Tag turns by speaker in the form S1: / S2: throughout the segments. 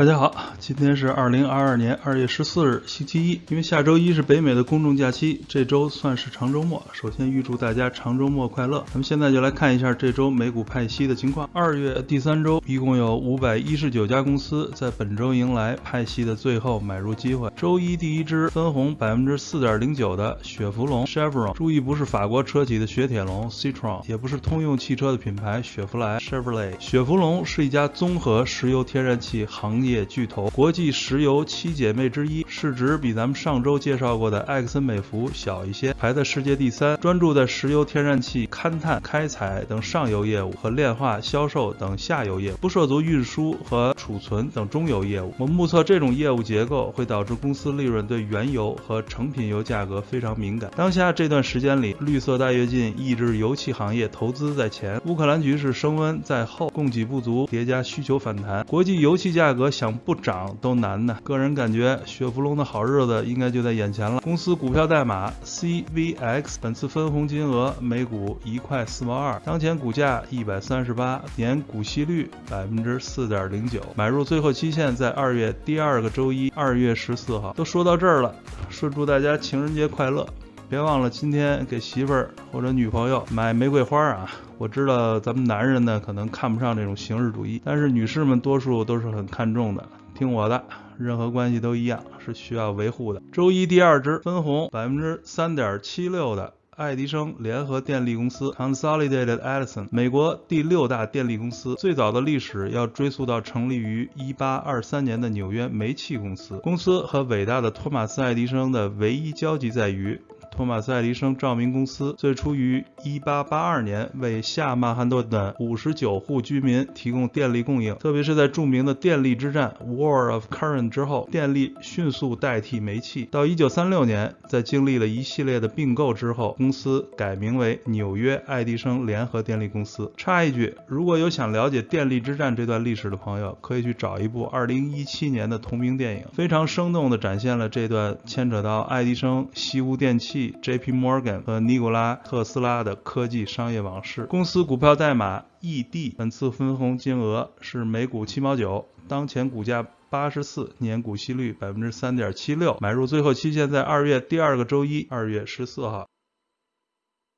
S1: 大家好，今天是二零二二年二月十四日，星期一。因为下周一是北美的公众假期，这周算是长周末。首先预祝大家长周末快乐。咱们现在就来看一下这周美股派息的情况。二月第三周，一共有五百一十九家公司在本周迎来派息的最后买入机会。周一第一支分红百分之四点零九的雪佛龙 （Chevron），注意不是法国车企的雪铁龙 （Citroen），也不是通用汽车的品牌雪佛兰 （Chevrolet）。雪佛龙是一家综合石油天然气行业业巨头，国际石油七姐妹之一，市值比咱们上周介绍过的埃克森美孚小一些，排在世界第三，专注在石油天然气勘探、开采等上游业务和炼化、销售等下游业务，不涉足运输和储存等中游业务。我目测这种业务结构会导致公司利润对原油和成品油价格非常敏感。当下这段时间里，绿色大跃进抑制油气行业投资在前，乌克兰局势升温在后，供给不足叠加需求反弹，国际油气价格想不涨都难呢。个人感觉，雪佛龙的好日子应该就在眼前了。公司股票代码 CVX，本次分红金额每股一块四毛二，当前股价一百三十八，年股息率百分之四点零九，买入最后期限在二月第二个周一，二月十四号。都说到这儿了，顺祝大家情人节快乐。别忘了今天给媳妇儿或者女朋友买玫瑰花啊！我知道咱们男人呢可能看不上这种形式主义，但是女士们多数都是很看重的。听我的，任何关系都一样，是需要维护的。周一第二支分红百分之三点七六的爱迪生联合电力公司 （Consolidated Edison），美国第六大电力公司，最早的历史要追溯到成立于一八二三年的纽约煤气公司。公司和伟大的托马斯·爱迪生的唯一交集在于。托马斯·爱迪生照明公司最初于1882年为下曼哈顿的59户居民提供电力供应，特别是在著名的电力之战 （War of Current） 之后，电力迅速代替煤气。到1936年，在经历了一系列的并购之后，公公司改名为纽约爱迪生联合电力公司。插一句，如果有想了解电力之战这段历史的朋友，可以去找一部2017年的同名电影，非常生动地展现了这段牵扯到爱迪生、西屋电器。J.P. Morgan 和尼古拉特斯拉的科技商业往事。公司股票代码 E.D. 本次分红金额是每股七毛九，当前股价八十四，年股息率百分之三点七六，买入最后期限在二月第二个周一，二月十四号。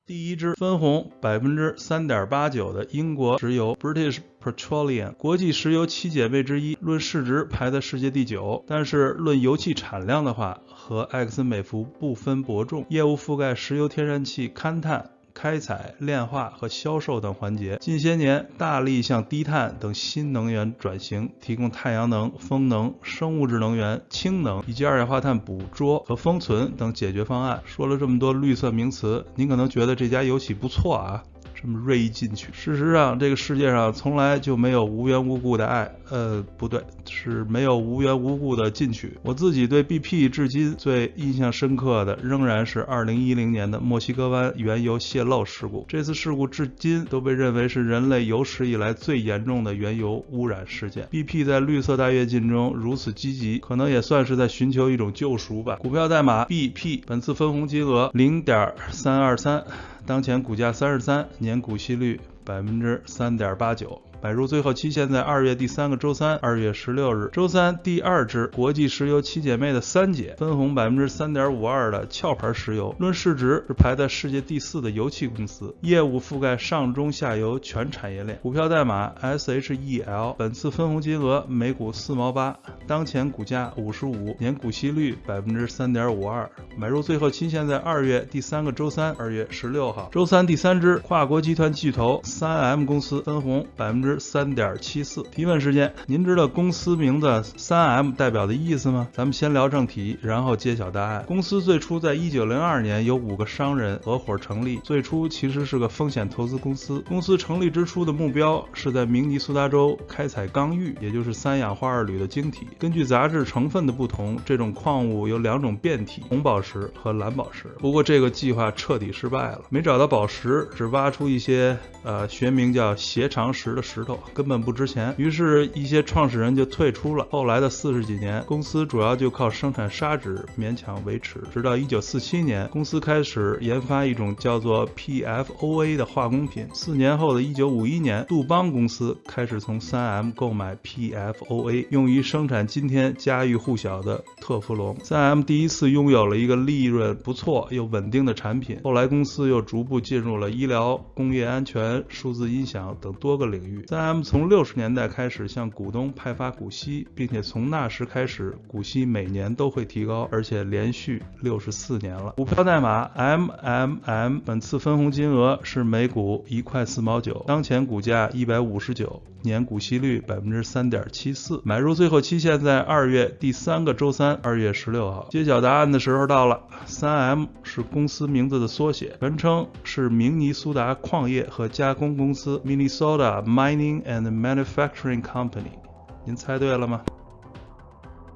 S1: 第一支分红百分之三点八九的英国石油 British Petroleum，国际石油七姐妹之一，论市值排在世界第九，但是论油气产量的话，和埃克森美孚不分伯仲，业务覆盖石油天然气勘探。开采、炼化和销售等环节，近些年大力向低碳等新能源转型，提供太阳能、风能、生物质能源、氢能以及二氧化碳捕捉和封存等解决方案。说了这么多绿色名词，您可能觉得这家油企不错啊。这么锐意进取，事实上，这个世界上从来就没有无缘无故的爱，呃，不对，是没有无缘无故的进取。我自己对 BP 至今最印象深刻的，仍然是2010年的墨西哥湾原油泄漏事故。这次事故至今都被认为是人类有史以来最严重的原油污染事件。BP 在绿色大跃进中如此积极，可能也算是在寻求一种救赎吧。股票代码 BP，本次分红金额零点三二三。当前股价三十三，年股息率百分之三点八九。买入最后期限在二月第三个周三，二月十六日。周三第二支国际石油七姐妹的三姐分红百分之三点五二的壳牌石油，论市值是排在世界第四的油气公司，业务覆盖上中下游全产业链。股票代码 SHEL，本次分红金额每股四毛八，当前股价五十五，年股息率百分之三点五二。买入最后期限在二月第三个周三，二月十六号。周三第三支跨国集团巨头三 M 公司分红百分之。三点七四提问时间，您知道公司名字三 M 代表的意思吗？咱们先聊正题，然后揭晓答案。公司最初在一九零二年由五个商人合伙成立，最初其实是个风险投资公司。公司成立之初的目标是在明尼苏达州开采钢玉，也就是三氧化二铝的晶体。根据杂质成分的不同，这种矿物有两种变体：红宝石和蓝宝石。不过这个计划彻底失败了，没找到宝石，只挖出一些呃学名叫斜长石的石。头，根本不值钱。于是，一些创始人就退出了。后来的四十几年，公司主要就靠生产砂纸勉强维持。直到一九四七年，公司开始研发一种叫做 PFOA 的化工品。四年后的一九五一年，杜邦公司开始从三 M 购买 PFOA，用于生产今天家喻户晓的特氟龙。三 M 第一次拥有了一个利润不错又稳定的产品。后来，公司又逐步进入了医疗、工业安全、数字音响等多个领域。三 M 从六十年代开始向股东派发股息，并且从那时开始，股息每年都会提高，而且连续六十四年了。股票代码 MMM，本次分红金额是每股一块四毛九，当前股价一百五十九，年股息率百分之三点七四。买入最后期限在二月第三个周三，二月十六号。揭晓答案的时候到了。三 M 是公司名字的缩写，全称是明尼苏达矿业和加工公司 （Minnesota Mining and Manufacturing Company）。您猜对了吗？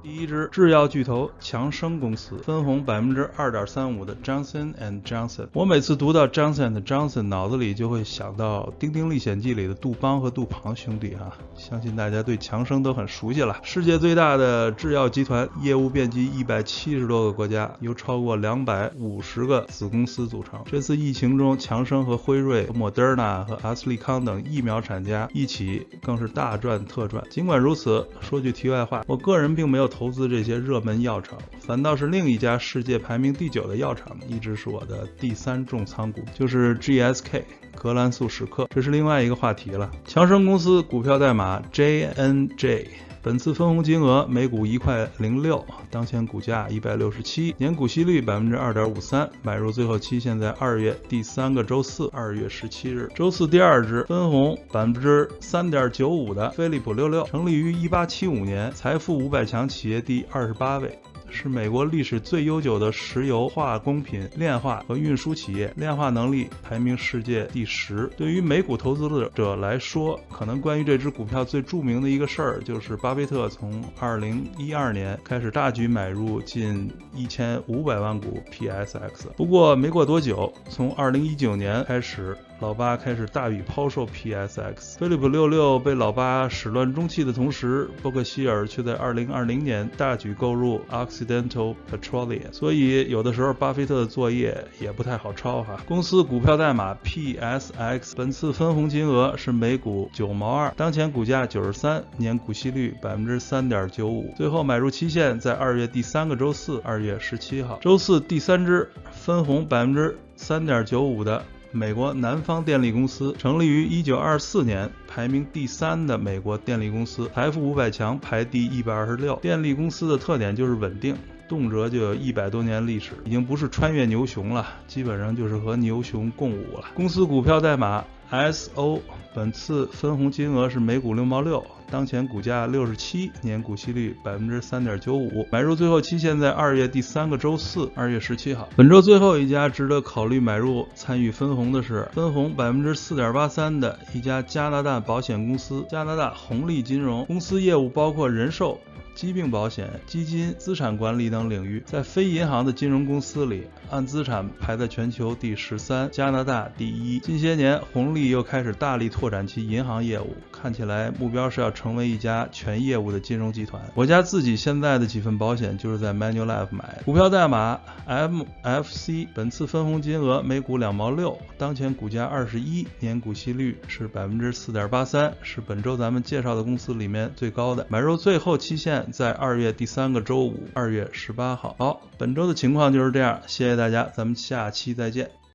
S1: 第一支制药巨头强生公司分红百分之二点三五的 Johnson and Johnson。我每次读到 Johnson and Johnson，脑子里就会想到《丁丁历险记》里的杜邦和杜庞兄弟啊。相信大家对强生都很熟悉了。世界最大的制药集团，业务遍及一百七十多个国家，由超过两百五十个子公司组成。这次疫情中，强生和辉瑞、莫德纳和阿斯利康等疫苗产家一起，更是大赚特赚。尽管如此，说句题外话，我个人并没有。投资这些热门药厂，反倒是另一家世界排名第九的药厂，一直是我的第三重仓股，就是 GSK 格兰素史克。这是另外一个话题了。强生公司股票代码 JNJ。本次分红金额每股一块零六，当前股价一百六十七，年股息率百分之二点五三，买入最后期限在二月第三个周四，二月十七日。周四第二支分红百分之三点九五的飞利浦六六，成立于一八七五年，财富五百强企业第二十八位。是美国历史最悠久的石油化工品炼化和运输企业，炼化能力排名世界第十。对于美股投资者来说，可能关于这只股票最著名的一个事儿，就是巴菲特从二零一二年开始大举买入近一千五百万股 PSX。不过没过多久，从二零一九年开始。老八开始大笔抛售 PSX，飞利浦六六被老八始乱终弃的同时，伯克希尔却在二零二零年大举购入 Occidental Petroleum，所以有的时候巴菲特的作业也不太好抄哈。公司股票代码 PSX，本次分红金额是每股九毛二，当前股价九十三，年股息率百分之三点九五，最后买入期限在二月第三个周四，二月十七号。周四第三支分红百分之三点九五的。美国南方电力公司成立于一九二四年，排名第三的美国电力公司，财富五百强排第一百二十六。电力公司的特点就是稳定，动辄就有一百多年历史，已经不是穿越牛熊了，基本上就是和牛熊共舞了。公司股票代码 SO，本次分红金额是每股六毛六。当前股价六十七，年股息率百分之三点九五，买入最后期限在二月第三个周四，二月十七号。本周最后一家值得考虑买入参与分红的是分红百分之四点八三的一家加拿大保险公司——加拿大红利金融。公司业务包括人寿。疾病保险、基金、资产管理等领域，在非银行的金融公司里，按资产排在全球第十三，加拿大第一。近些年，红利又开始大力拓展其银行业务，看起来目标是要成为一家全业务的金融集团。我家自己现在的几份保险就是在 Manulife 买。股票代码 MFC，本次分红金额每股两毛六，当前股价二十一，年股息率是百分之四点八三，是本周咱们介绍的公司里面最高的。买入最后期限。在二月第三个周五，二月十八号。好，本周的情况就是这样，谢谢大家，咱们下期再见。